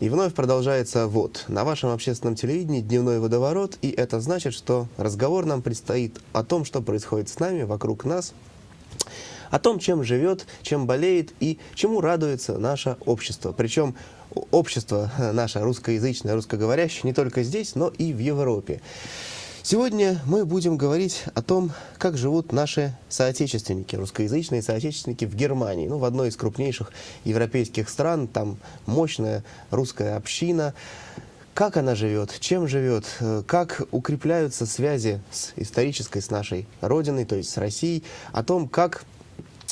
И вновь продолжается вот на вашем общественном телевидении дневной водоворот, и это значит, что разговор нам предстоит о том, что происходит с нами, вокруг нас, о том, чем живет, чем болеет и чему радуется наше общество. Причем общество наше русскоязычное, русскоговорящее не только здесь, но и в Европе. Сегодня мы будем говорить о том, как живут наши соотечественники, русскоязычные соотечественники в Германии, ну, в одной из крупнейших европейских стран, там мощная русская община. Как она живет, чем живет, э, как укрепляются связи с исторической, с нашей родиной, то есть с Россией, о том, как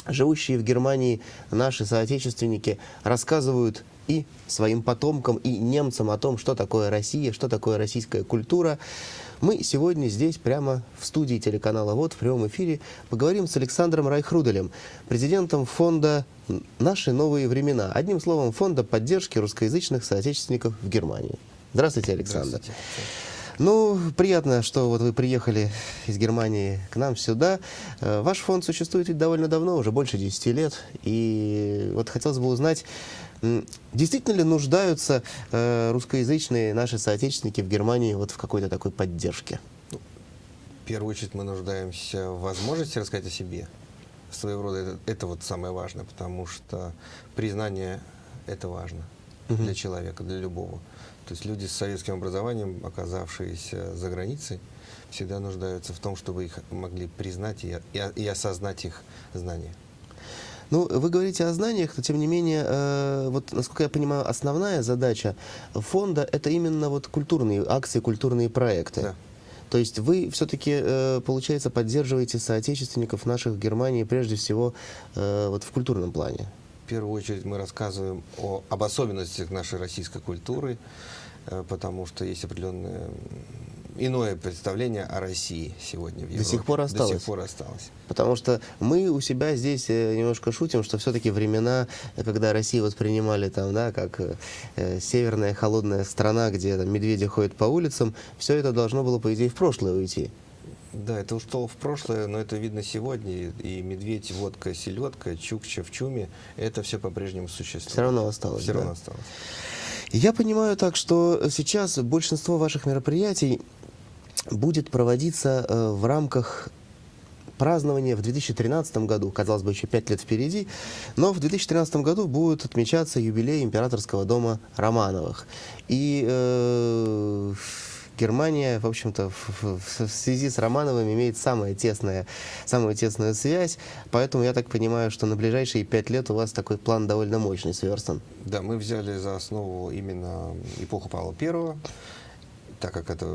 живущие в Германии наши соотечественники рассказывают и своим потомкам, и немцам о том, что такое Россия, что такое российская культура. Мы сегодня здесь, прямо в студии телеканала ВОД, в прямом эфире, поговорим с Александром Райхруделем, президентом фонда «Наши новые времена», одним словом, фонда поддержки русскоязычных соотечественников в Германии. Здравствуйте, Александр. Здравствуйте. Ну, приятно, что вот вы приехали из Германии к нам сюда. Э, ваш фонд существует ведь довольно давно, уже больше 10 лет. И вот хотелось бы узнать, Действительно ли нуждаются э, русскоязычные наши соотечественники в Германии вот в какой-то такой поддержке? Ну, в первую очередь мы нуждаемся в возможности рассказать о себе. Своего рода это, это вот самое важное, потому что признание это важно угу. для человека, для любого. То есть люди с советским образованием, оказавшиеся за границей, всегда нуждаются в том, чтобы их могли признать и, и, и осознать их знания. Ну, вы говорите о знаниях, но тем не менее, э, вот, насколько я понимаю, основная задача фонда – это именно вот культурные акции, культурные проекты. Да. То есть вы все-таки, э, получается, поддерживаете соотечественников наших в Германии прежде всего э, вот в культурном плане? В первую очередь мы рассказываем о, об особенностях нашей российской культуры, э, потому что есть определенные иное представление о России сегодня в Европе. До сих пор осталось? До сих пор осталось. Потому что мы у себя здесь э, немножко шутим, что все-таки времена, когда Россию воспринимали там, да, как э, северная холодная страна, где там, медведи ходят по улицам, все это должно было, по идее, в прошлое уйти. Да, это ушло в прошлое, но это видно сегодня. И медведь, водка, селедка, чукча в чуме, это все по-прежнему существует. Все равно осталось. Все да? равно осталось. Я понимаю так, что сейчас большинство ваших мероприятий будет проводиться э, в рамках празднования в 2013 году, казалось бы, еще пять лет впереди, но в 2013 году будет отмечаться юбилей императорского дома Романовых. И э, Германия, в общем-то, в, в, в связи с Романовым имеет самая тесная, самую тесную связь, поэтому я так понимаю, что на ближайшие пять лет у вас такой план довольно мощный сверстан. Да, мы взяли за основу именно эпоху Павла Первого, так как это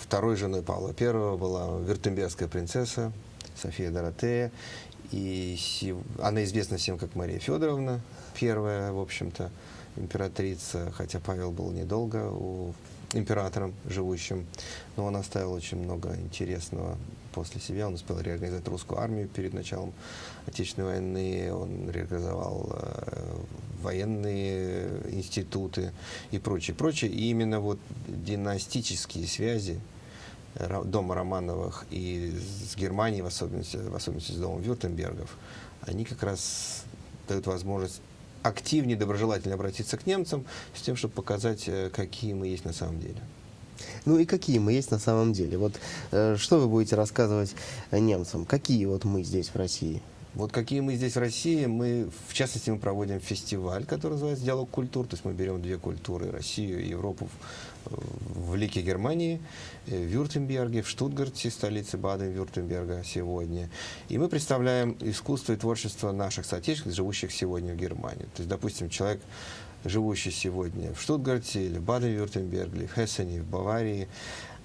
второй женой Павла I была вюртембергская принцесса София Доротея, и она известна всем как Мария Федоровна, первая, в общем-то, императрица, хотя Павел был недолго у императором живущим, но он оставил очень много интересного после себя. Он успел реорганизовать русскую армию перед началом Отечественной войны, он реорганизовал э, военные институты и прочее, прочее. И именно вот династические связи дома Романовых и с Германией, в особенности, в особенности с домом Вюртембергов, они как раз дают возможность активнее, доброжелательно обратиться к немцам с тем, чтобы показать, э, какие мы есть на самом деле. Ну и какие мы есть на самом деле? Вот э, что вы будете рассказывать немцам? Какие вот мы здесь в России? Вот какие мы здесь в России, мы, в частности, мы проводим фестиваль, который называется «Диалог культур», то есть мы берем две культуры, Россию и Европу, в, Лике Германии, э, в Вюртемберге, в Штутгарте, столице Баден-Вюртемберга сегодня. И мы представляем искусство и творчество наших соотечественников, живущих сегодня в Германии. То есть, допустим, человек, живущий сегодня в Штутгарте или в Баден-Вюртемберге, или в Хессене, в Баварии,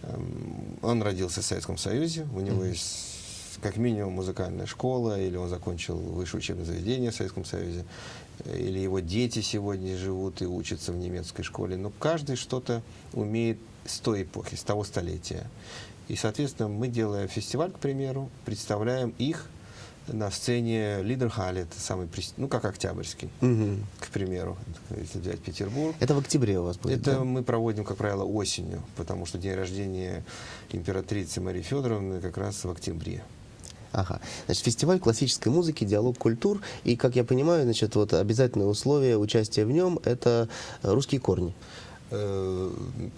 эм, он родился в Советском Союзе, у него есть как минимум музыкальная школа, или он закончил высшее учебное заведение в Советском Союзе, или его дети сегодня живут и учатся в немецкой школе. Но каждый что-то умеет с той эпохи, с того столетия. И, соответственно, мы, делая фестиваль, к примеру, представляем их на сцене Лидерхале, это самый, ну, как Октябрьский, угу. к примеру, если взять Петербург. Это в октябре у вас будет, Это да? мы проводим, как правило, осенью, потому что день рождения императрицы Марии Федоровны как раз в октябре. Ага. Значит, фестиваль классической музыки, диалог культур. И, как я понимаю, значит, вот обязательное условие участия в нем – это русские корни. Э,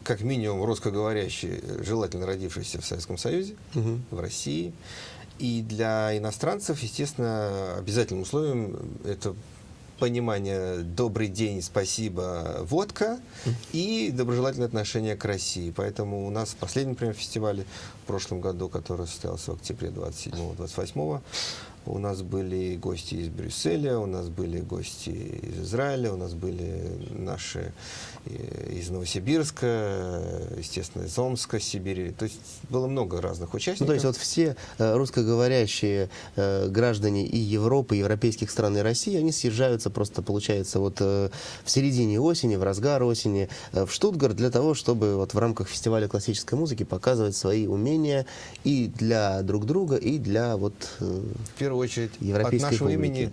Как минимум русскоговорящие, желательно родившиеся в Советском Союзе, в России. И для иностранцев, естественно, обязательным условием это понимание «добрый день, спасибо, водка» и доброжелательное отношение к России. Поэтому у нас в последнем, например, фестивале в прошлом году, который состоялся в октябре 27-28, у нас были гости из Брюсселя, у нас были гости из Израиля, у нас были наши э, из Новосибирска, естественно, из Омска, Сибири. То есть было много разных участников. Ну, то есть вот все э, русскоговорящие э, граждане и Европы, и европейских стран, и России, они съезжаются просто, получается, вот в середине осени, в разгар осени в Штутгарт для того, чтобы вот в рамках фестиваля классической музыки показывать свои умения и для друг друга, и для вот... в первую очередь от нашего публики. имени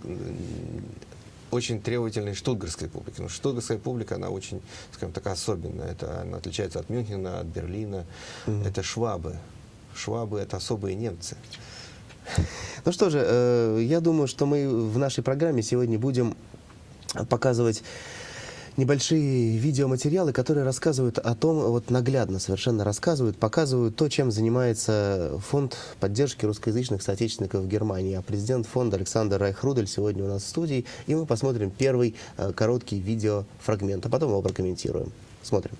очень требовательной штутгарской публики. Потому что штутгарская публика, она очень, скажем так, особенная. Это, она отличается от Мюнхена, от Берлина. Это швабы. Швабы — это особые немцы. Ну что же, э, я думаю, что мы в нашей программе сегодня будем показывать небольшие видеоматериалы, которые рассказывают о том, вот наглядно совершенно рассказывают, показывают то, чем занимается фонд поддержки русскоязычных соотечественников в Германии. А президент фонда Александр Райхрудель сегодня у нас в студии, и мы посмотрим первый э, короткий видеофрагмент, а потом его прокомментируем. Смотрим.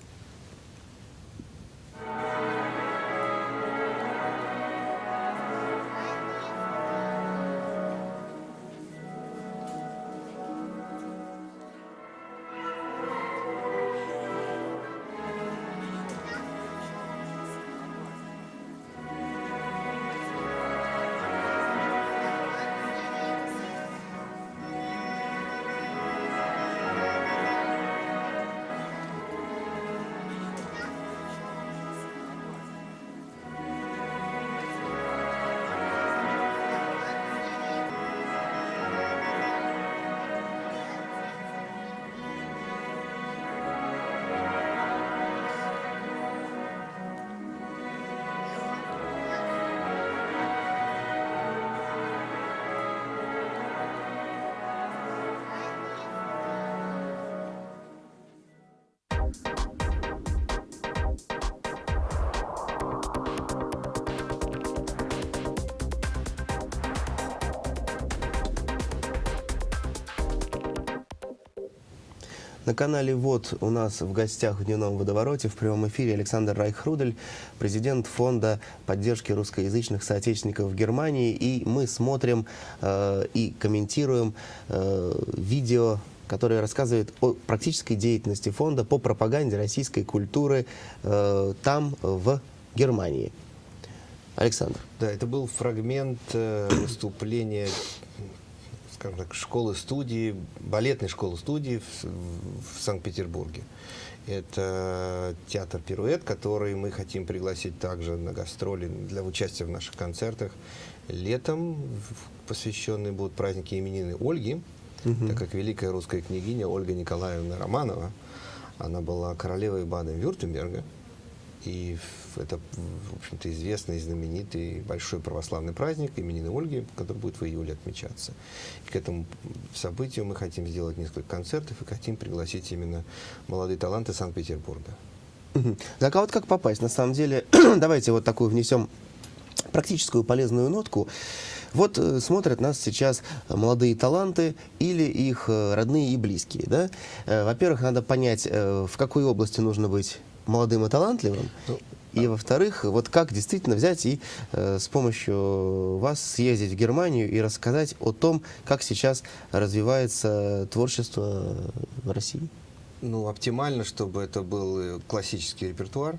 На канале ВОД у нас в гостях в дневном водовороте в прямом эфире Александр Райхрудель, президент фонда поддержки русскоязычных соотечественников в Германии. И мы смотрим э, и комментируем э, видео которое рассказывает о практической деятельности фонда по пропаганде российской культуры э, там, в Германии. Александр. Да, это был фрагмент э, выступления, скажем так, школы-студии, балетной школы-студии в, в Санкт-Петербурге. Это театр «Пируэт», который мы хотим пригласить также на гастроли для участия в наших концертах. Летом посвященные будут праздники именины Ольги, так как великая русская княгиня Ольга Николаевна Романова, она была королевой Баден-Вюртемберга, и это, в общем-то, известный знаменитый большой православный праздник именины Ольги, который будет в июле отмечаться. И к этому событию мы хотим сделать несколько концертов и хотим пригласить именно молодые таланты Санкт-Петербурга. Так а вот как попасть? На самом деле, давайте вот такую внесем практическую полезную нотку. Вот э, смотрят нас сейчас молодые таланты или их э, родные и близкие. Да? Э, Во-первых, надо понять, в какой области нужно быть молодым и талантливым. Ну, И во-вторых, вот как действительно взять и э, с помощью вас съездить в Германию и рассказать о том, как сейчас развивается творчество в России. Ну, оптимально, чтобы это был э, классический репертуар,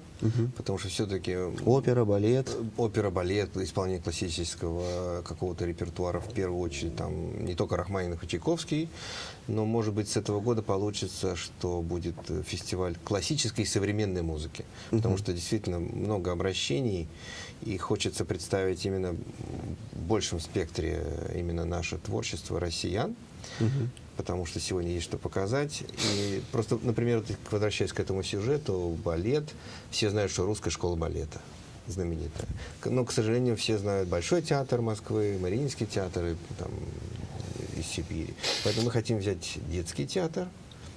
потому что все-таки Опера, балет. опера, балет, исполнение классического какого-то репертуара, в первую очередь, там не только Рахманинов и Чайковский, но, может быть, с этого года получится, что будет э, фестиваль классической и современной музыки, потому что действительно много обращений, и хочется представить именно в большем спектре э, именно наше творчество россиян, потому что сегодня есть что показать. И просто, например, возвращаясь к этому сюжету, балет, все знают, что русская школа балета. знаменитая. Но, к сожалению, все знают Большой театр Москвы, Мариинский театр и, там, из Сибири. Поэтому мы хотим взять детский театр,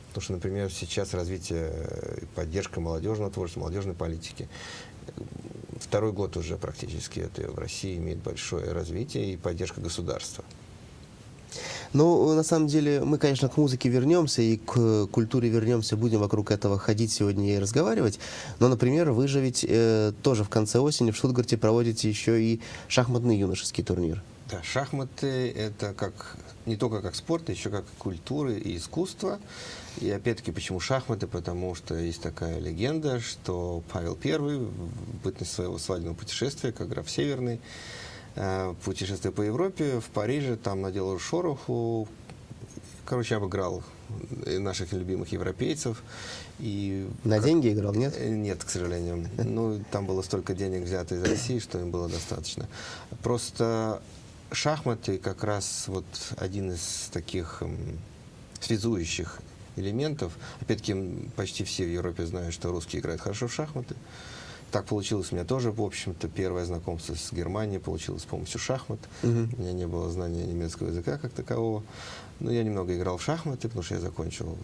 потому что, например, сейчас развитие э, и поддержка молодежного творчества, молодежной политики. Второй год уже практически это в России имеет большое развитие и поддержка государства. Ну, на самом деле, мы, конечно, к музыке вернемся и к культуре вернемся, будем вокруг этого ходить сегодня и разговаривать. Но, например, вы же ведь э, тоже в конце осени в Штутгарте проводите еще и шахматный юношеский турнир. Да, шахматы это как не только как спорт, еще как культура и искусство. И опять-таки, почему шахматы? Потому что есть такая легенда, что Павел I в бытность своего свадебного путешествия, как граф Северный, э, путешествуя по Европе, в Париже, там наделал шороху, короче, обыграл э, наших любимых европейцев. И На деньги играл, нет? Э, Нет, к сожалению. Ну, там было столько денег взято из России, что им было достаточно. Просто шахматы как раз вот один из таких связующих элементов. Опять-таки, почти все в Европе знают, что русские играют хорошо в шахматы. Так получилось у меня тоже, в общем-то, первое знакомство с Германией получилось с помощью шахмат. Мгм. У меня не было знания немецкого языка как такового. Но я немного играл в шахматы, потому что я закончил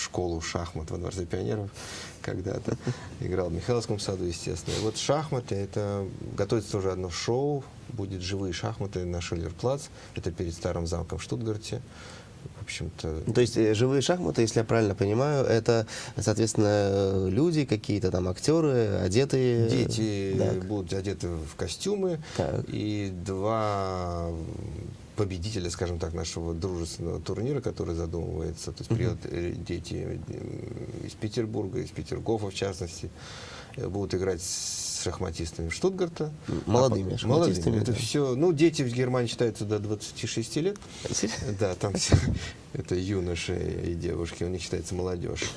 школу шахмат во Дворце пионеров когда-то. Играл в Михайловском саду, естественно. И вот шахматы, это готовится тоже одно шоу, будет живые шахматы на Шиллерплац. Это перед старым замком в Штутгарте. В общем-то, Ну, То есть э, живые шахматы, если я правильно понимаю, это, соответственно, люди какие-то там, актеры, одетые... дети Так. будут одеты в костюмы. Так. И два победителя, скажем так, нашего дружественного турнира, который задумывается. То есть приедут э, дети э, из Петербурга, из Петергофа в частности, э, будут играть с шахматистами Штутгарта. М, молодыми А шахматистами, молодыми. Это да. все. Ну, дети в Германии считаются до 26 лет. Да, там все это юноши и девушки, у них считается молодежь.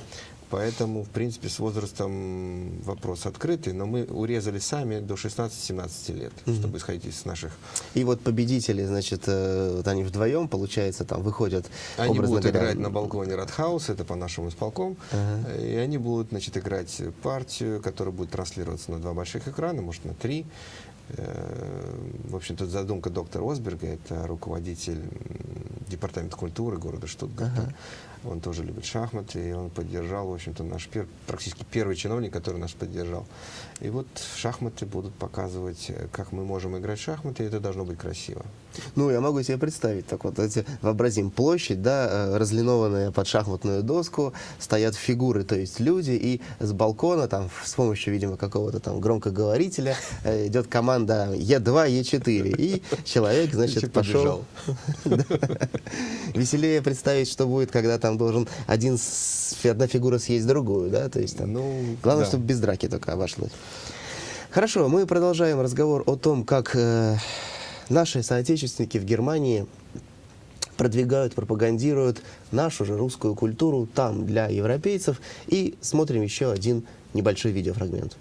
Поэтому, в принципе, с возрастом вопрос открытый, но мы урезали сами до 16-17 лет, чтобы исходить из наших... И вот победители, значит, э, вот они вдвоем, получается, там выходят, Они будут говоря, играть на балконе Радхаус, это по нашему исполком, Ага. и они будут, значит, играть партию, которая будет транслироваться на два больших экрана, может, на три. Э, В общем-то, задумка доктора Осберга, это руководитель департамента культуры города Штутгарта. Он тоже любит шахматы, и он поддержал, в общем-то, наш пер- практически первый чиновник, который нас поддержал. И вот шахматы будут показывать, э, как мы можем играть в шахматы, и это должно быть красиво. Ну, я могу себе представить, так вот, эти, вообразим площадь, да, э, разлинованная под шахматную доску, стоят фигуры, то есть люди, и с балкона, там, с помощью, видимо, какого-то там громкоговорителя э, идет команда Е2, Е4, и человек, значит, пошел... Веселее представить, что будет, когда там должен один одна фигура съесть другую, да, то есть там... Ну, Главное, да. чтобы без драки только обошлось. Хорошо, мы продолжаем разговор о том, как э, наши соотечественники в Германии продвигают, пропагандируют нашу же русскую культуру там для европейцев. И смотрим еще один небольшой видеофрагмент.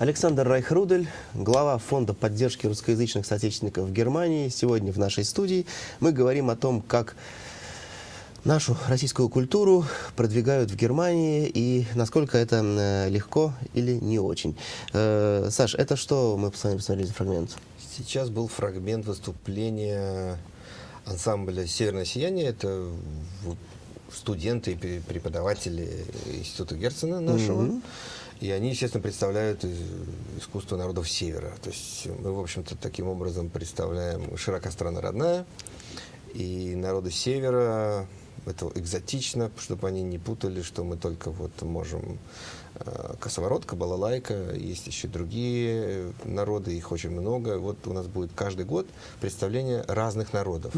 Александр Райхрудель, глава Фонда поддержки русскоязычных соотечественников в Германии. Сегодня в нашей студии мы говорим о том, как нашу российскую культуру продвигают в Германии и насколько это э, легко или не очень. Э, Саш, это что мы с вами посмотрели за фрагмент? Сейчас был фрагмент выступления ансамбля «Северное сияние». Это студенты и преподаватели Института Герцена нашего. Мгм. И они, естественно, представляют искусство народов Севера. То есть мы, в общем-то, таким образом представляем широка страна родная. И народы Севера, это экзотично, чтобы они не путали, что мы только вот можем э, косоворотка, балалайка, есть еще другие э, народы, их очень много. Вот у нас будет каждый год представление разных народов.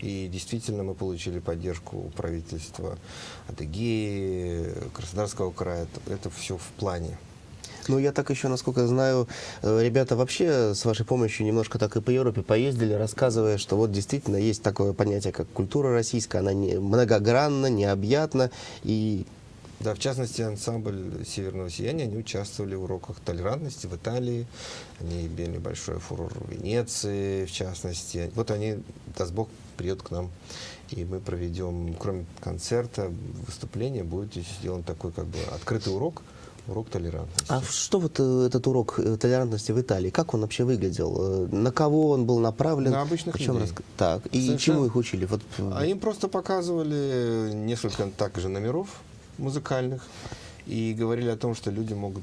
И действительно мы получили поддержку правительства Адыгеи, Краснодарского края. Это все в плане. Ну, я так еще, насколько знаю, э, ребята вообще с вашей помощью немножко так и по Европе поездили, рассказывая, что вот действительно есть такое понятие, как культура российская, она не, многогранна, необъятна, и Да, в частности, ансамбль «Северного сияния», они участвовали в уроках толерантности в Италии, они имели большой фурор в Венеции, в частности. Вот они, даст Бог, приедут к нам, и мы проведем, кроме концерта, выступления, будет сделан такой как бы открытый урок, урок толерантности. А что вот э, этот урок э, толерантности в Италии, как он вообще выглядел? Э, На кого он был направлен? На обычных О чем людей. раска- Так, и Совершенно. чему их учили? Вот, А им просто показывали несколько также номеров музыкальных и говорили о том, что люди могут...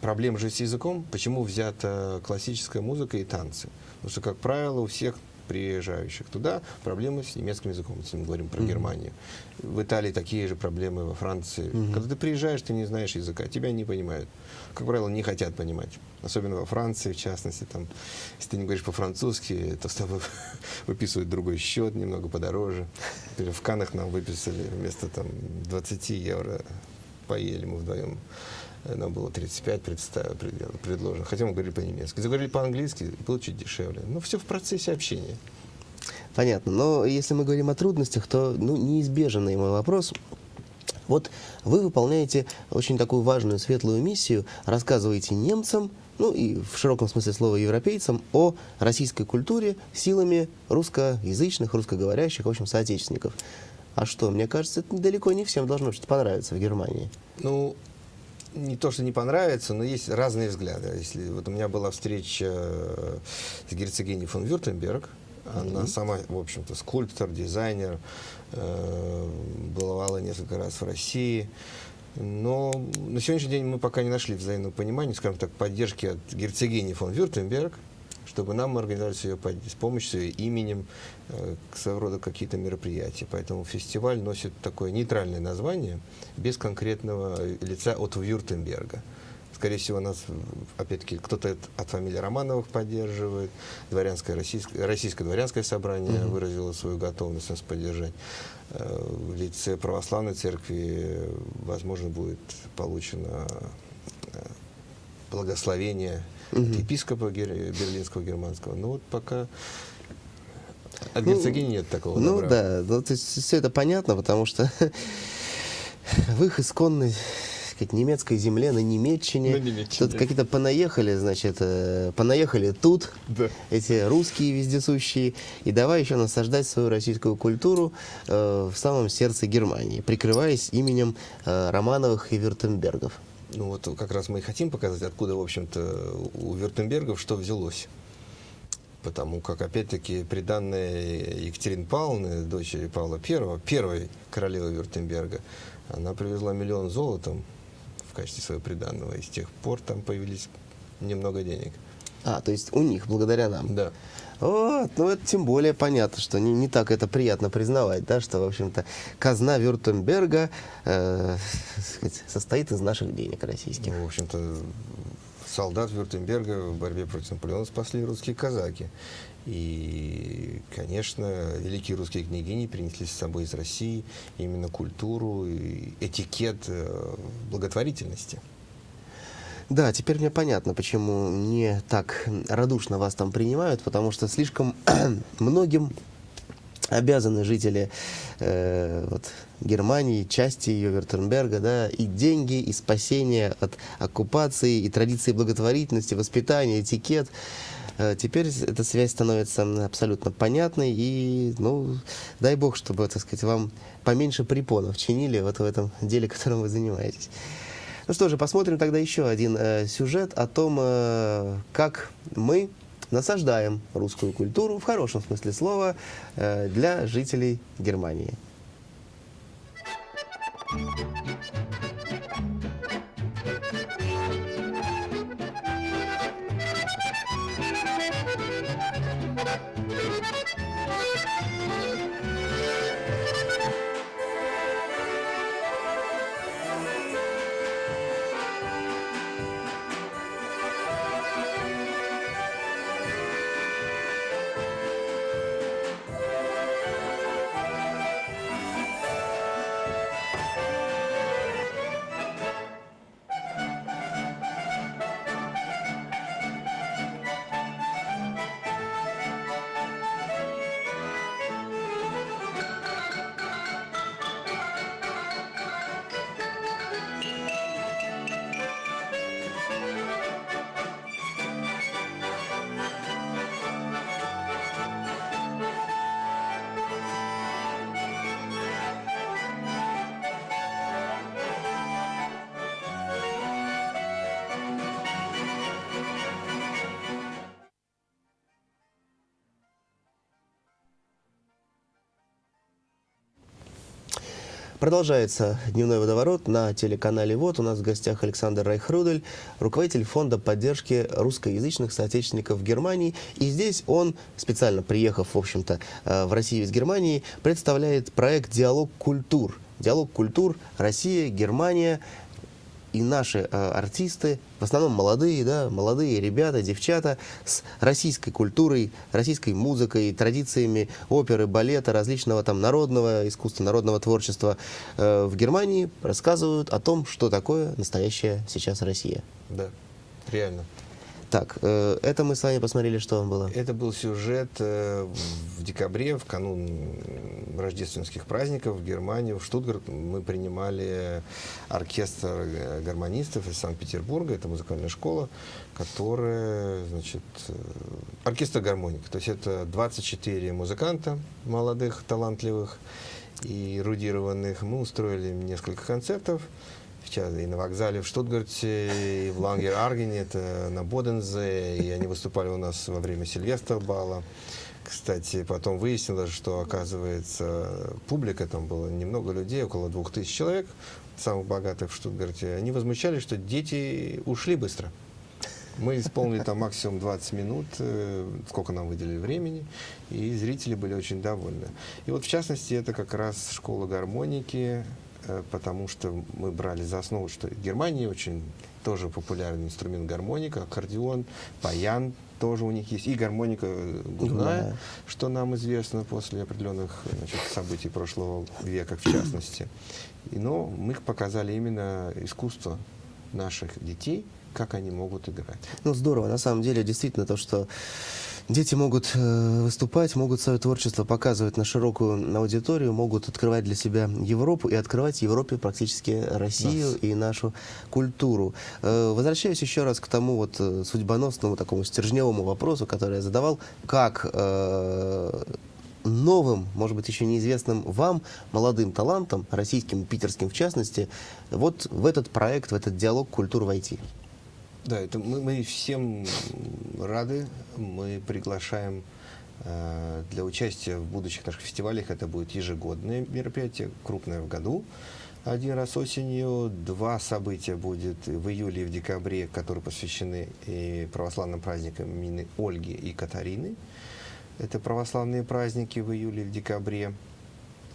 Проблема же с языком, почему взята классическая музыка и танцы. Потому что, как правило, у всех приезжающих туда проблемы с немецким языком, если мы говорим про Германию. В Италии такие же проблемы, во Франции. Когда ты приезжаешь, ты не знаешь языка, тебя не понимают. Как правило, не хотят понимать. Особенно во Франции, в частности. Там, если ты не говоришь по-французски, то с тобой выписывают другой счет, немного подороже. Например, в Канах нам выписали вместо там, 20 евро, поели мы вдвоем. Нам было 35 представ- пред- предложено. Хотя мы говорили по-немецки. Заговорили по-английски, было чуть дешевле. Но все в процессе общения. Понятно. Но если мы говорим о трудностях, то ну, неизбежный мой вопрос. Вот вы выполняете очень такую важную светлую миссию, рассказываете немцам, ну и в широком смысле слова европейцам, о российской культуре силами русскоязычных, русскоговорящих, в общем, соотечественников. А что, мне кажется, это далеко не всем должно что-то понравиться в Германии. Ну, не то, что не понравится, но есть разные взгляды. Если вот у меня была встреча э, с герцогиней фон Вюртемберг, она сама, в общем-то, скульптор, дизайнер, э, бывала несколько раз в России. Но на сегодняшний день мы пока не нашли взаимного понимания, скажем так, поддержки от герцогини фон Вюртемберг, чтобы нам организовали с ее с помощью, ее именем э, своего рода какие-то мероприятия. Поэтому фестиваль носит такое нейтральное название, без конкретного лица от Вюртемберга. Скорее всего, нас, м, опять-таки, кто-то от- фамилии Романовых поддерживает, дворянское, российское, российское дворянское собрание выразило свою готовность нас поддержать. Э, В лице православной церкви, э, возможно, будет получено э, благословение от епископа берлинского германского. Но вот пока от Ну, герцогини нет такого Ну добра. да, ну, то есть все это понятно, потому что в их исконной сказать, немецкой земле, на Немеччине, На Немеччине. тут какие-то понаехали, значит, э, понаехали тут, Да. эти русские вездесущие, и давай еще насаждать свою российскую культуру э, в самом сердце Германии, прикрываясь именем э, Романовых и Вюртембергов. Ну вот как раз мы и хотим показать, откуда, в общем-то, у Вюртембергов что взялось. Потому как, опять-таки, приданная Екатерины Павловны, дочери Павла I, первой королевы Вюртемберга, она привезла миллион золотом в качестве своего приданного. И с тех пор там появились немного денег. А, то есть у них, благодаря нам. Да. Вот, ну это тем более понятно, что не, не так это приятно признавать, да, что, в общем-то, казна Вюртемберга э, состоит из наших денег российских. Ну, в общем-то, солдат Вюртемберга в борьбе против Наполеона спасли русские казаки. И, конечно, великие русские княгини принесли с собой из России именно культуру и этикет э, благотворительности. Да, теперь мне понятно, почему не так радушно вас там принимают, потому что слишком многим обязаны жители э, вот, Германии, части ее Вертенберга, да, и деньги, и спасение от оккупации, и традиции благотворительности, воспитания, этикет. Э, Теперь эта связь становится абсолютно понятной, и, ну, дай бог, чтобы, так сказать, вам поменьше препонов чинили вот в этом деле, которым вы занимаетесь. Ну что же, посмотрим тогда еще один э, сюжет о том, э, как мы насаждаем русскую культуру, в хорошем смысле слова, э, для жителей Германии. Продолжается дневной водоворот на телеканале ВОД. У нас в гостях Александр Райхрудель, руководитель фонда поддержки русскоязычных соотечественников Германии. И здесь он, специально приехав, в общем-то, э, в Россию из Германии, представляет проект «Диалог культур». Диалог культур Россия, Германия и наши э, артисты, в основном молодые, да, молодые ребята, девчата с российской культурой, российской музыкой, традициями оперы, балета, различного там народного искусства, народного творчества э, в Германии рассказывают о том, что такое настоящая сейчас Россия. Да, реально. Так, э, это мы с вами посмотрели, что вам было. Это был сюжет э, в декабре, в канун рождественских праздников в Германии, в Штутгарт. Мы принимали оркестр гармонистов из Санкт-Петербурга, это музыкальная школа, которая, значит, э, оркестр гармоника. То есть это 24 музыканта молодых, талантливых и эрудированных. Мы устроили несколько концертов. Сейчас и на вокзале в Штутгарте, и в Лангер-Аргене, это на Бодензе, и они выступали у нас во время Сильвестра Бала. Кстати, потом выяснилось, что, оказывается, публика, там было немного людей, около двух тысяч человек, самых богатых в Штутгарте, они возмущались, что дети ушли быстро. Мы исполнили там максимум 20 минут, э, сколько нам выделили времени, и зрители были очень довольны. И вот, в частности, это как раз школа гармоники, потому что мы брали за основу, что в Германии очень тоже популярный инструмент гармоника, аккордеон, баян тоже у них есть, и гармоника э, губная, Губная. что нам известно после определенных значит, событий прошлого века, в частности. И, но мы показали именно искусство наших детей, как они могут играть. Ну, здорово, на самом деле, действительно, то, что дети могут э, выступать, могут свое творчество показывать на широкую аудиторию, могут открывать для себя Европу и открывать Европе практически Россию Нас. и нашу культуру. Э, возвращаюсь еще раз к тому вот э, судьбоносному, такому стержневому вопросу, который я задавал, как новым, может быть, еще неизвестным вам, молодым талантам, российским питерским в частности, вот в этот проект, в этот диалог культур войти. Да, это мы, мы всем рады. Мы приглашаем э, для участия в будущих наших фестивалях. Это будет ежегодное мероприятие, крупное в году. Один раз осенью, два события будет в июле и в декабре, которые посвящены и православным праздникам имени Ольги и Катарины. Это православные праздники в июле и в декабре.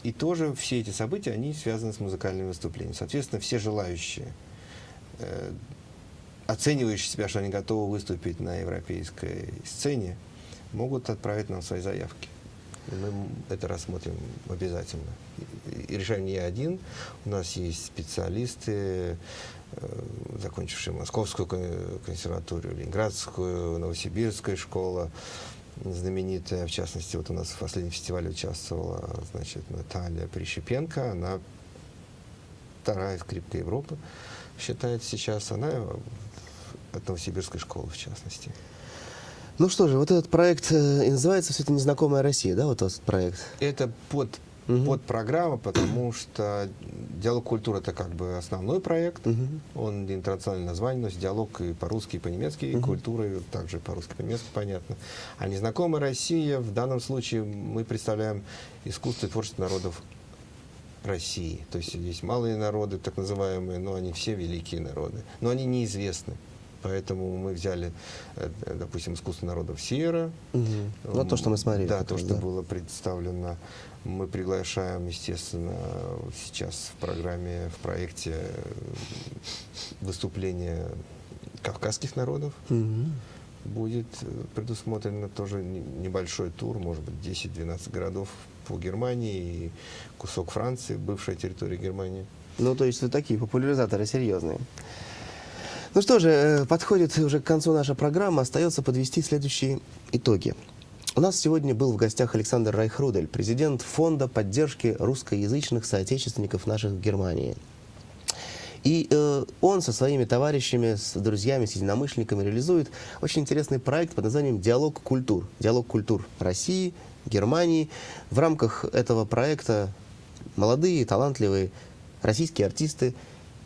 И тоже все эти события, они связаны с музыкальными выступлениями. Соответственно, все желающие э, оценивающие себя, что они готовы выступить на европейской сцене, могут отправить нам свои заявки. И мы это рассмотрим обязательно. И, решаем не я один. У нас есть специалисты, э, закончившие Московскую кон- консерваторию, Ленинградскую, Новосибирская школа, знаменитая, в частности, вот у нас в последнем фестивале участвовала, значит, Наталья Прищепенко, она вторая скрипка Европы, считается сейчас, она от Новосибирской школы, в частности. Ну что же, вот этот проект э, и называется все это «Незнакомая Россия», да, вот этот проект? Это под, Мгм. под программа, потому что диалог культуры это как бы основной проект. Мгм. Он интернациональное название носит диалог и по-русски, и по-немецки, и культура и также по-русски, по-немецки понятно. А незнакомая Россия в данном случае мы представляем искусство и творчество народов России. То есть есть малые народы, так называемые, но они все великие народы. Но они неизвестны. Поэтому мы взяли, э, допустим, искусство народов Севера, Мгм. Вот то, что мы смотрели. да, то, раз, что да. было представлено. Мы приглашаем, естественно, сейчас в программе, в проекте э, выступления кавказских народов. Мгм. Будет э, предусмотрено тоже не- небольшой тур, может быть, 10-12 городов по Германии и кусок Франции, бывшая территория Германии. Ну, то есть вы такие популяризаторы серьезные. Ну что же, э, подходит уже к концу наша программа. Остается подвести следующие итоги. У нас сегодня был в гостях Александр Райхрудель, президент Фонда поддержки русскоязычных соотечественников наших в Германии. И э, он со своими товарищами, с друзьями, с единомышленниками реализует очень интересный проект под названием «Диалог культур». Диалог культур России, Германии. В рамках этого проекта молодые, талантливые российские артисты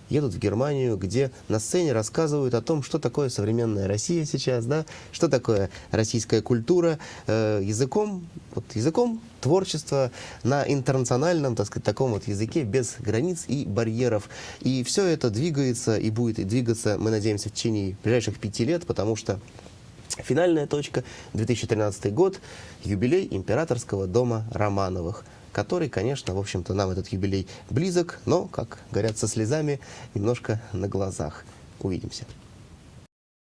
едут в Германию, где на сцене рассказывают о том, что такое современная Россия сейчас, да, что такое российская культура, э, языком, вот языком творчества на интернациональном, так сказать, таком вот языке, без границ и барьеров. И все это двигается и будет двигаться, мы надеемся, в течение ближайших пяти лет, потому что Финальная точка 2013 год, юбилей императорского дома Романовых, который, конечно, в общем-то, нам этот юбилей близок, но, как говорят, со слезами немножко на глазах. Увидимся.